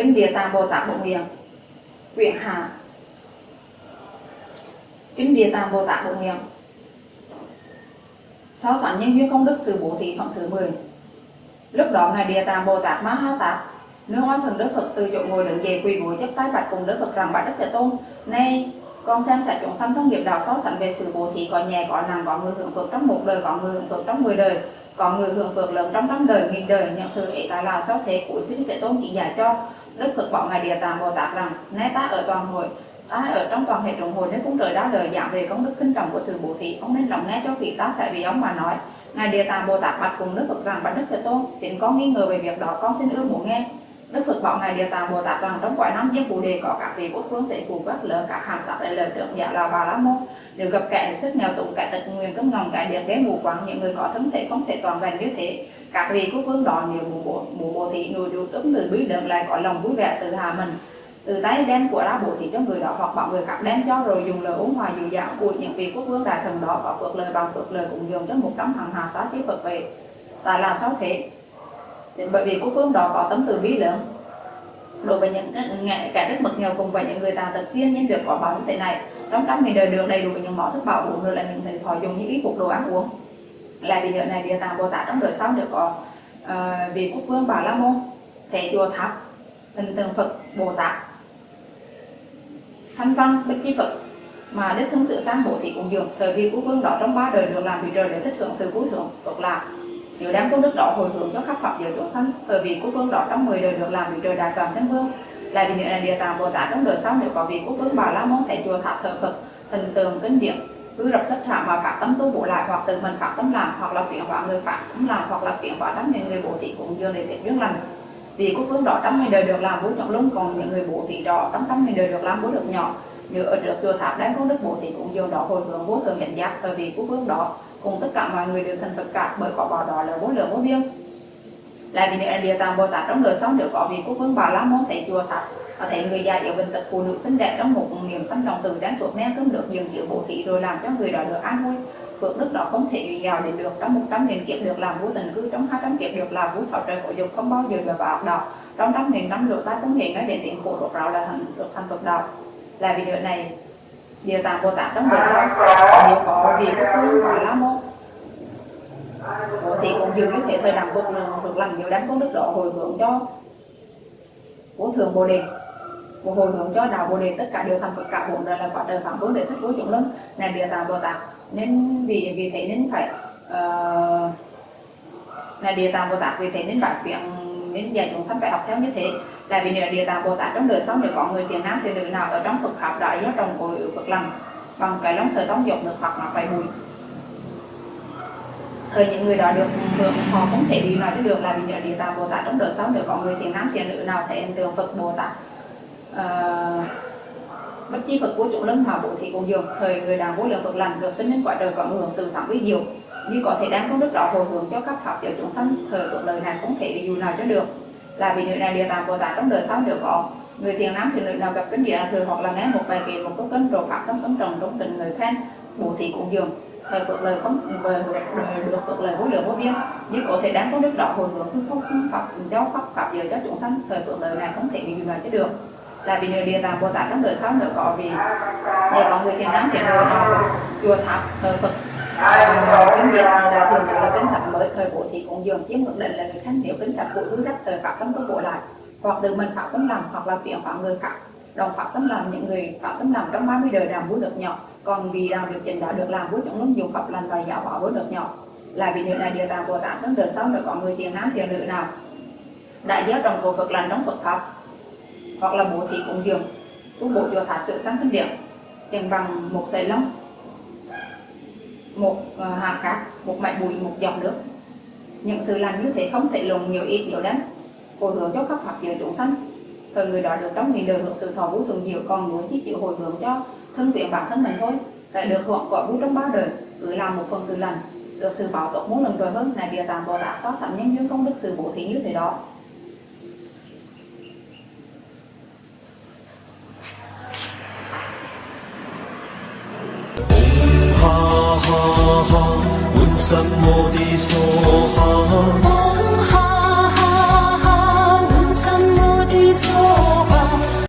Kinh Địa Tạng Bồ Tát Bộ Nguyện Quyển Hạ. Kinh Địa Tạng Bồ Tát Bộ Nguyện So sánh nhân duyên công đức sự bố thí phẩm thứ 10 Lúc đó Ngài Địa Tạng Bồ Tát Ma Ha Tát Nếu oai thần Đức Phật từ chỗ ngồi đứng về quỳ gối chấp tay bạch cùng Đức Phật rằng bạch Đức Thế Tôn, Nay con xem xét chúng sanh trong nghiệp đạo so sánh về sự bố thí có nhẹ có nặng có người hưởng phước trong một đời, có người hưởng phước trong 10 đời. Có người hưởng phước lớn trong trăm đời, nghìn đời. Nhận sự ấy ta là sao thế của xin Đức Tôn chỉ giải cho Đức Phật bảo Ngài Địa Tạng Bồ Tát rằng, nay ta ở toàn hội, ta ở trong toàn hệ trọng hội nếu cũng trời đã lời giảng về công đức kinh trọng của sự bố thí ông nên lòng nghe cho vị ta sẽ vì ông mà nói. Ngài địa tạng bồ tát bạch cùng đức phật rằng, bạch đức thế tôn hiện con nghi ngờ về việc đó, con xin ưa muốn nghe đức phật bảo ngài địa tạng bồ tát rằng trong cõi năm diêm Bồ đề có các vị quốc vương, tể phụ các lớn các hàm sắc đại lợi trưởng giả là bà la môn. Nếu gặp kẻ sức nghèo túng, kẻ tật nguyên cấm ngầm, kẻ điệt ghé mù quáng, những người có thân thể không thể toàn vẹn như thế, các vị quốc vương đó nếu mù bộ mù bộ thị người điều tấm người bí lượng lại có lòng vui vẻ tự hạ mình. Từ tay đem của ra bộ thị cho người đó, hoặc bảo người khác đem cho, rồi dùng lời uống hòa dịu dàng của những vị quốc vương đại thần đó có phước lời, bằng phước lời cũng dùng cho một trăm hàng hà xá chế phật về. Tại là sao thế? Bởi vì quốc vương đó có tấm từ bi lớn. Đối với những ngại cả rất mực nghèo cùng với những người tàn tật kia nhân được có báo như thế này trong trăm nghìn đời được đầy đủ những món thức bảo uống rồi là những thời thọ dùng như ý phục đồ ăn uống. Là vì điều này địa tạng bồ tát trong đời sau được có uh, vị quốc vương bảo la môn thể chùa tháp hình tượng phật bồ tát. Thanh văn bích chi phật mà đức thân sự sang bổ thì cũng dường thời vì quốc vương đó trong ba đời được làm vị trời để thích hưởng sự cứu thưởng cực lạc nếu đám công đức đó hồi hướng cho khắp pháp giới chúng sanh. Bởi vì quốc vương đó trong 10 đời được làm vị trời đại phạm chân vương. Lại vì nữa là địa tạng bồ tát trong đời sau, nếu có vị quốc vương bà la môn tại chùa tháp thờ phật, hình tượng, kinh điển, cứ rập thất thảm mà phát tâm tu bổ lại hoặc tự mình phát tâm làm, hoặc là chuyển hóa người phát tâm làm, hoặc là chuyển hóa đám những người bố thị cũng dương để tiện duyên lành. Vì quốc vương đó trong ngày đời được làm bố trọng lớn còn những người bố thị đó trong trăm đời được làm bố được nhỏ. Nếu ở trước chùa tháp đem công đức bố thị cũng dương đó hồi hướng vô thường nhận giác. Tại vì quốc vương đó cùng tất cả mọi người đều thành Phật cả, bởi quả bảo đó là vô lượng vô biên. Lại vì nếu địa tạng bồ tát trong đời sống được có vị quốc vương bà la môn, thầy chùa thật, có thể người già yếu bệnh tật phụ nữ xinh đẹp trong một niềm sanh lòng từ đáng thuộc men cơm được dừng chịu bộ thị rồi làm cho người đó được an vui. Phước đức đó không thể giàu để được trong một trăm nghìn kiếp được làm vua tình cư, trong hai trăm kiếp được làm vua sáu trời của dục, không bao giờ được vào ác đạo trong trăm nghìn năm lửa tai cũng hiện cái để tiện khổ đột rạo là thành được thành tục đạo. Là vì điều này địa tạng bồ tát trong đời sau nếu có vị quốc vương và la môn thì cũng dường như thế thời đẳng vực được lành nhiều đáng công đức độ hồi hướng cho của thường bồ đề. Một hồi hướng cho đạo bồ đề tất cả đều thành Phật cả bốn đời là quả trời phạm vương để thích đối chúng lớn là địa tạng bồ tát. Nên vì vì thế nên phải uh, là địa tạng bồ tát vì thế nên bản chuyện nên dạy chúng sanh phải học theo như thế là vì địa tạng bồ tát trong đời sống nếu có người thiền nam thiền nữ nào ở trong phật học đại giáo trồng cội phật lành bằng cái lòng sợi tông dục được hoặc mặc phải bùi. Thời những người đó được hưởng họ không thể bị nói được là vì địa tạng bồ tát trong đời sống nếu có người thiền nam thiền nữ nào thể hiện tượng phật bồ tát. Uh, bất chi Phật của chủ lớn mà bố thì cùng dường thời người đàn vô lượng Phật lành được sinh đến quả trời có hưởng sự thẳng với diệu. Như có thể đáng công đức đó hồi hướng cho các pháp giới chúng sanh thời cuộc đời này cũng thể bị dù nào cho được là vì nữ này địa tạng bồ tát trong đời sau đều có người thiền nam thì nữ nào gặp kinh địa thường hoặc là nghe một bài kệ, một câu kinh đồ pháp tâm ấn trồng trong tình người khen, bố thị cũng dường. Thời phật lời không về được phật lời vô lượng vô biên. Như có thể đáng có đức độ hồi hướng hư không pháp giáo pháp pháp giờ cho chúng sanh thời phật lời này không thể bị mà nào được là vì người địa tạng bồ tát trong đời sau nữa có vì để có người thiền nam thiền nữ nào chùa tháp thờ phật kinh địa, là thường là kinh thập với thời bộ thì cũng dường chiếm ngược định là người khác nếu kính thập cổ hư đắc thời pháp tâm tu bộ lại. Hoặc từ mình phạm tâm làm, hoặc là phiền phạm người khác đồng phạm tâm làm, những người phạm tâm làm trong 30 đời làm vốn được nhỏ. Còn vì làm việc trình đã được làm với chúng lúc dùng pháp lành và giáo bỏ vốn được nhỏ. Là vì điều này địa tạng bồ tát trong đời sau nữa có người tiền nam tiền nữ nào. Đại giáo đồng cổ phật lành đóng phật pháp. Hoặc là bố thị cũng dường. Tu bổ chùa thả sự sáng kinh điển. Tiền bằng một sợi lông. Một à, hạt cát, một mảnh bụi, một giọt nước những sự lành như thế không thể lùng nhiều ít nhiều lắm. Hồi hướng cho các phật giới chúng sanh. Thời người đó được trong nghìn đời hưởng sự thọ vũ thường nhiều còn muốn chỉ chịu hồi hướng cho thân tuyển bản thân mình thôi sẽ được hưởng quả vũ trong ba đời cứ làm một phần sự lành được sự bảo tốt muốn lần rồi hơn là địa tạng bồ tát so sánh nhân duyên công đức sự bổ thí như thế đó. Ha ha ha, un sam mô đi so